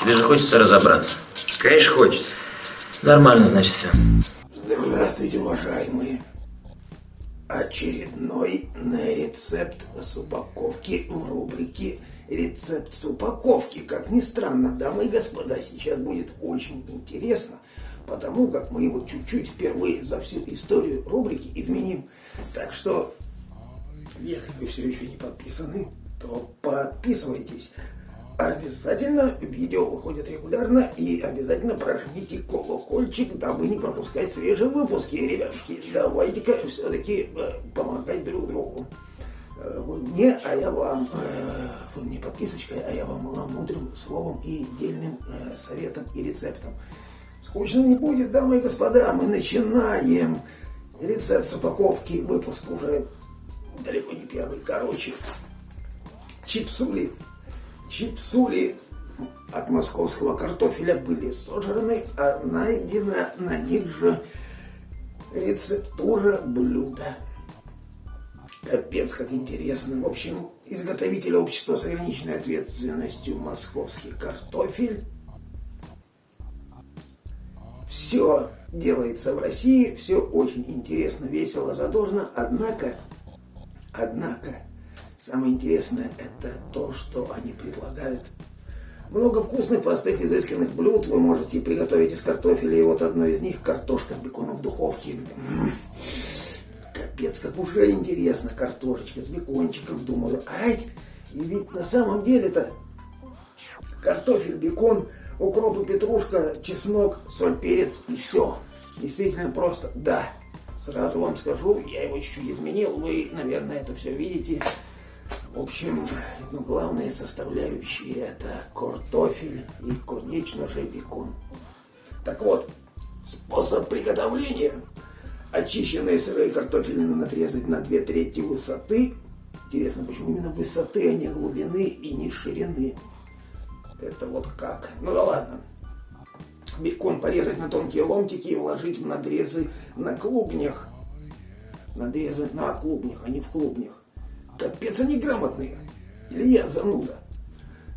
Тебе же хочется разобраться. Конечно, хочется. Нормально, значит, все. Здравствуйте, уважаемые. Очередной рецепт с упаковки в рубрике «Рецепт с упаковки». Как ни странно, дамы и господа, сейчас будет очень интересно, потому как мы его чуть-чуть впервые за всю историю рубрики изменим. Так что, если вы все еще не подписаны, то подписывайтесь. Обязательно видео выходит регулярно и обязательно прожмите колокольчик, дабы не пропускать свежие выпуски, ребятушки. Давайте-ка все-таки э, помогать друг другу. Э, вы мне, а я вам, э, вы мне подписочкой, а я вам мудрым словом и дельным советом и рецептом. Скучно не будет, дамы и господа, мы начинаем. Рецепт с упаковки, выпуск уже далеко не первый. Короче, чипсули Чипсули от московского картофеля были сожраны, а найдена на них же рецептура блюда. Капец, как интересно. В общем, изготовитель общества с ограниченной ответственностью «Московский картофель». Все делается в России, все очень интересно, весело, задорно, однако, однако, Самое интересное это то, что они предлагают. Много вкусных, простых, изысканных блюд вы можете приготовить из картофеля. И вот одно из них картошка с беконом в духовке. Капец, как уже интересно. Картошечка с бекончиком. Думаю, ай, и ведь на самом деле-то картофель, бекон, укроп и петрушка, чеснок, соль, перец и все. Действительно просто, да. Сразу вам скажу, я его чуть-чуть изменил. Вы, наверное, это все видите. В общем, ну, главные составляющие это картофель и, конечно же, бекон. Так вот, способ приготовления. Очищенные сырые картофелины надрезать на две трети высоты. Интересно, почему именно высоты, а не глубины и не ширины. Это вот как. Ну да ладно. Бекон порезать на тонкие ломтики и вложить в надрезы на клубнях. Надрезы на клубнях, а не в клубнях. Капец они грамотные. Или я зануда.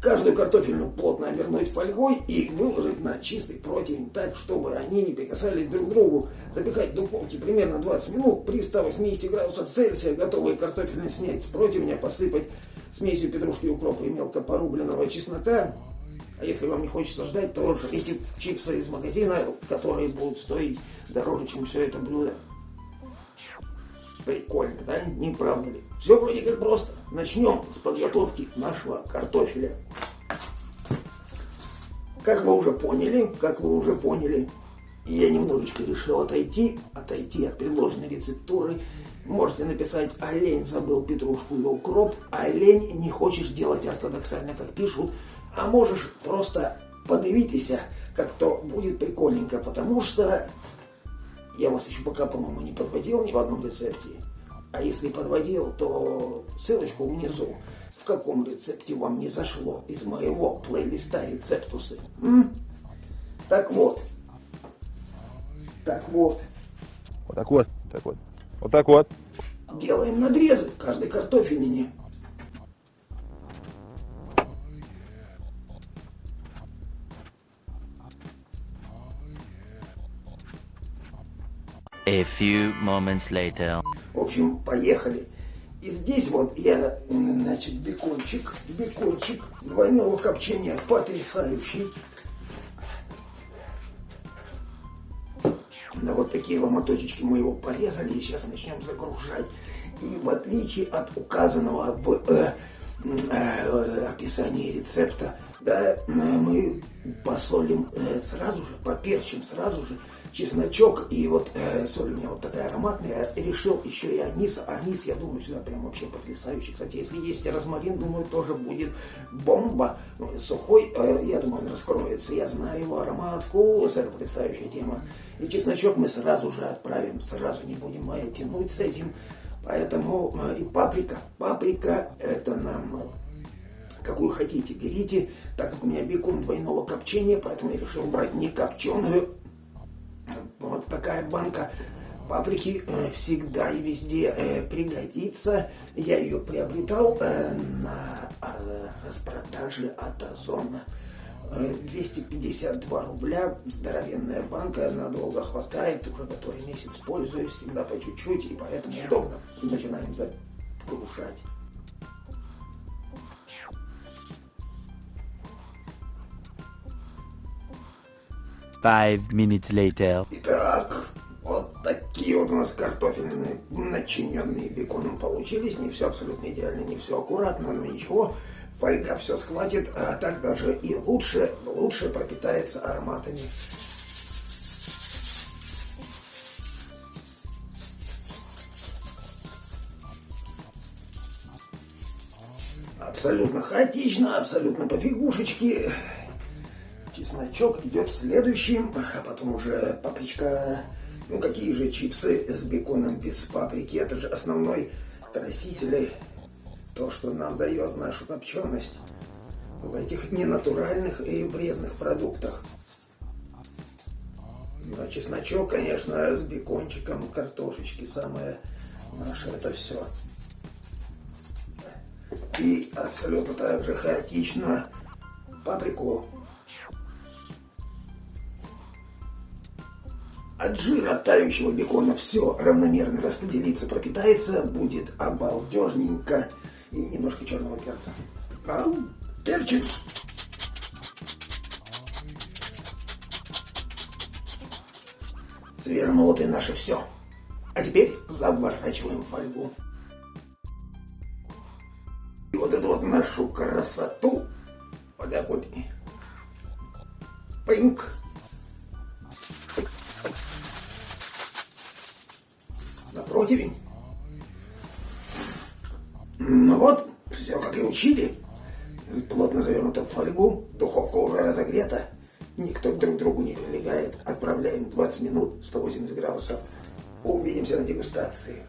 Каждую картофельную плотно обернуть фольгой и выложить на чистый противень так, чтобы они не прикасались друг к другу. Запекать в духовке примерно 20 минут при 180 градусах Цельсия. Готовые картофельные снять с противня, посыпать смесью петрушки, укропа и мелко порубленного чеснока. А если вам не хочется ждать, то жрите чипсы из магазина, которые будут стоить дороже, чем все это блюдо. Прикольно, да? Не правда ли? Все вроде как просто. Начнем с подготовки нашего картофеля. Как вы уже поняли, как вы уже поняли, я немножечко решил отойти, отойти от предложенной рецептуры. Можете написать «Олень забыл петрушку и укроп», «Олень не хочешь делать ортодоксально, как пишут», а можешь просто подивитесь, как то будет прикольненько, потому что я вас еще пока, по-моему, не подводил ни в одном рецепте. А если подводил, то ссылочку внизу. В каком рецепте вам не зашло из моего плейлиста рецептусы. М? Так вот. Так вот. Вот так вот. Так вот. Вот так вот. Делаем надрезы каждой картофелине. A few moments later. В общем, поехали. И здесь вот я, значит, бекончик, бекончик двойного копчения потрясающий. На вот такие ломоточечки мы его порезали и сейчас начнем загружать. И в отличие от указанного в э, э, описании рецепта, да, мы посолим э, сразу же, поперчим сразу же чесночок и вот э, соль у меня вот такая ароматная. Решил еще и анис. Анис, я думаю, сюда прям вообще потрясающий. Кстати, если есть розмарин, думаю, тоже будет бомба. Ну, сухой, э, я думаю, он раскроется. Я знаю его аромат, вкус, это потрясающая тема. И чесночок мы сразу же отправим, сразу не будем э, тянуть с этим. Поэтому э, и паприка. Паприка это нам э, какую хотите, берите. Так как у меня бекон двойного копчения, поэтому я решил брать не копченую, такая банка паприки э, всегда и везде э, пригодится. Я ее приобретал э, на распродаже от Озона. Э, 252 рубля, здоровенная банка, надолго хватает, уже который месяц пользуюсь, всегда по чуть-чуть, и поэтому удобно. Начинаем загружать. Five minutes later. Итак, вот такие вот у нас картофельные, начиненные беконом получились. Не все абсолютно идеально, не все аккуратно, но ничего. Фольга все схватит, а так даже и лучше, лучше пропитается ароматами. Абсолютно хаотично, абсолютно по Чесночок идет следующим, а потом уже папричка. Ну какие же чипсы с беконом без паприки? Это же основной краситель. То, что нам дает нашу копченость в этих ненатуральных и вредных продуктах. А чесночок, конечно, с бекончиком, картошечки, самое наше это все. И абсолютно так же хаотично паприку. От жира тающего бекона все равномерно распределится, пропитается, будет обалдежненько. И немножко черного перца. А, перчик. Свернутый наше все. А теперь заворачиваем фольгу. И вот эту вот нашу красоту вот так противень. Ну вот, все как и учили. Плотно завернуто в фольгу, духовка уже разогрета. Никто друг к другу не прилегает. Отправляем 20 минут, 180 градусов. Увидимся на дегустации.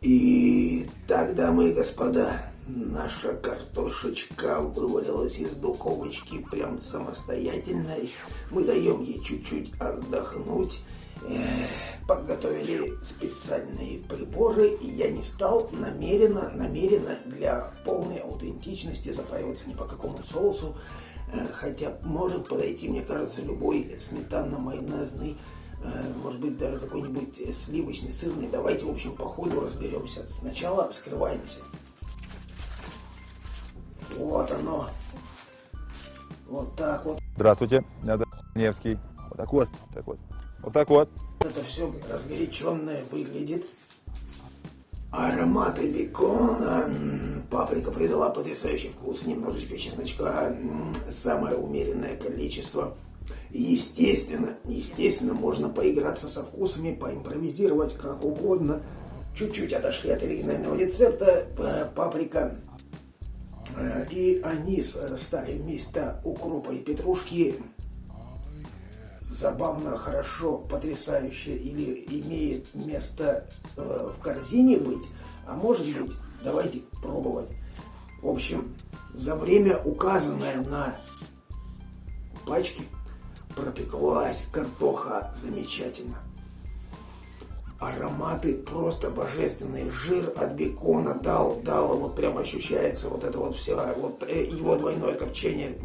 И дамы и господа, наша картошечка вывалилась из духовочки прям самостоятельной. Мы даем ей чуть-чуть отдохнуть. Эх, подготовили специальные приборы, и я не стал намеренно, намеренно для полной аутентичности запариваться ни по какому соусу. Э, Хотя может подойти, мне кажется, любой сметанно-майонезный, э, может быть, даже какой-нибудь сливочный, сырный. Давайте, в общем, по ходу разберемся. Сначала вскрываемся. Вот оно. Вот так вот. Здравствуйте, я Невский. Вот так вот, так вот. Вот так вот. Это все разгоряченное выглядит. Ароматы бекона. Паприка придала потрясающий вкус. Немножечко чесночка. Самое умеренное количество. Естественно, естественно, можно поиграться со вкусами, поимпровизировать как угодно. Чуть-чуть отошли от оригинального рецепта. Паприка и анис э, стали вместо укропа и петрушки забавно, хорошо, потрясающе или имеет место э, в корзине быть, а может быть, давайте пробовать. В общем, за время, указанное на пачке, пропеклась картоха замечательно. Ароматы просто божественные. Жир от бекона дал, дал, вот прям ощущается вот это вот все, вот э, его двойное копчение,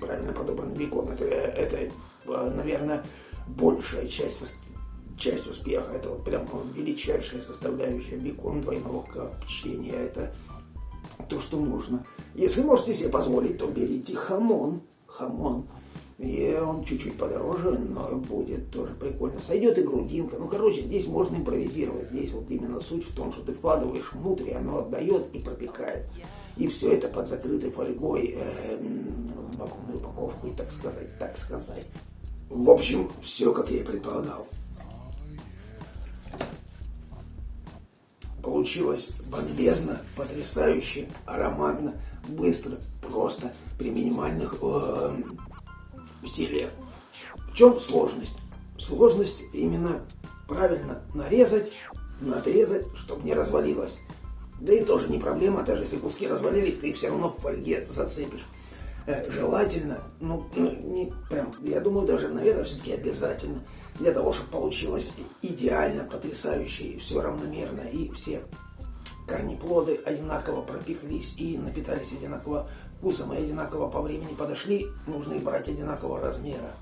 правильно подобран бекон, это, это э, наверное, большая часть, часть успеха. Это вот прям величайшая составляющая бекон двойного копчения. Это то, что нужно. Если можете себе позволить, то берите хамон. Хамон. И он чуть-чуть подороже, но будет тоже прикольно. Сойдет и грудинка. Ну, короче, здесь можно импровизировать. Здесь вот именно суть в том, что ты вкладываешь внутрь, оно отдает и пропекает. И все это под закрытой фольгой, э, м, в вакуумную упаковку, и так сказать, так сказать. В общем, все, как я и предполагал. Получилось бомбезно, потрясающе, ароматно, быстро, просто, при минимальных э, усилиях. В чем сложность? Сложность именно правильно нарезать, надрезать, чтобы не развалилось. Да и тоже не проблема, даже если куски развалились, ты их все равно в фольге зацепишь. э, желательно, ну, ну, не прям, я думаю, даже, наверное, все-таки обязательно, для того, чтобы получилось идеально, потрясающе, и все равномерно, и все корнеплоды одинаково пропеклись и напитались одинаково вкусом, и одинаково по времени подошли, нужно их брать одинакового размера.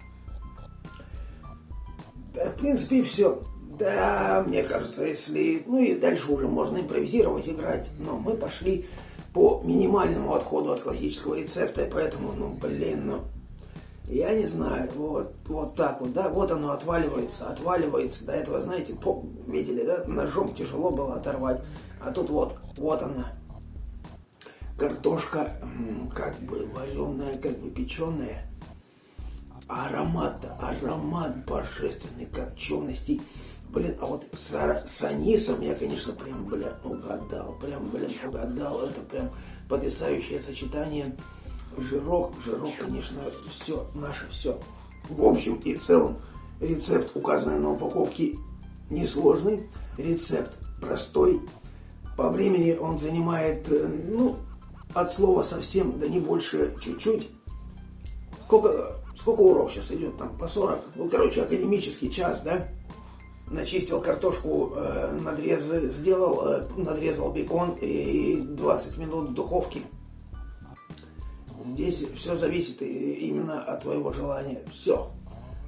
Да, в принципе, все. Да, мне кажется, если... Ну и дальше уже можно импровизировать, играть. Но мы пошли по минимальному отходу от классического рецепта, и поэтому, ну, блин, ну... Я не знаю, вот, вот так вот, да, вот оно отваливается, отваливается. До этого, знаете, по, видели, да, ножом тяжело было оторвать. А тут вот, вот она. Картошка, как бы вареная, как бы печеная аромат, аромат божественной копчености. Блин, а вот с, с анисом я, конечно, прям, бля, угадал. Прям, блин, угадал. Это прям потрясающее сочетание. Жирок, жирок, конечно, все, наше все. В общем и целом, рецепт, указанный на упаковке, несложный. Рецепт простой. По времени он занимает, э, ну, от слова совсем, да не больше чуть-чуть. Сколько, сколько урок сейчас идет там? По 40? Ну, короче, академический час, да? Начистил картошку, э, надрез сделал, э, надрезал бекон и 20 минут в духовке. Здесь все зависит именно от твоего желания. Все.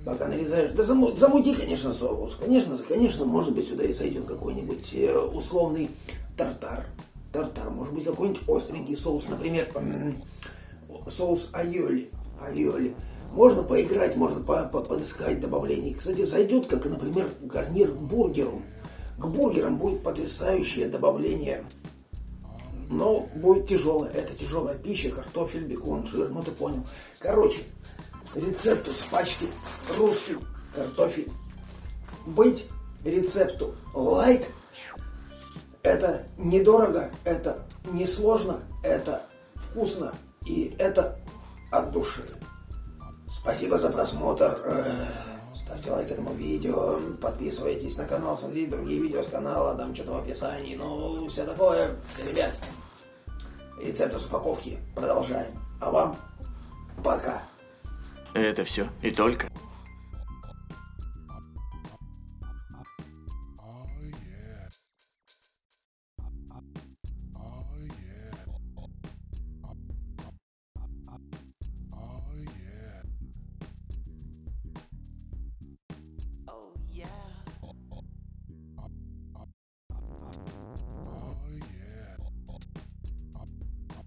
Пока нарезаешь. Да заму- замути, конечно, соус. Конечно, конечно, может быть, сюда и зайдет какой-нибудь э, условный тартар. Тартар. Может быть, какой-нибудь остренький соус. Например, соус айоли. Айоли. Можно поиграть, можно по- по- подыскать добавлений. Кстати, зайдет, как, например, гарнир к бургеру. К бургерам будет потрясающее добавление. Но будет тяжелое. Это тяжелая пища, картофель, бекон, жир. Ну ты понял. Короче, рецепту с пачки русский картофель. Быть рецепту лайк. Это недорого, это несложно, это вкусно и это от души. Спасибо за просмотр. Э, Ставьте лайк этому видео, подписывайтесь на канал, смотрите другие видео с канала, там что-то в описании. Ну, все такое. Ребят, рецепт с упаковки продолжаем. А вам пока. Это все и только.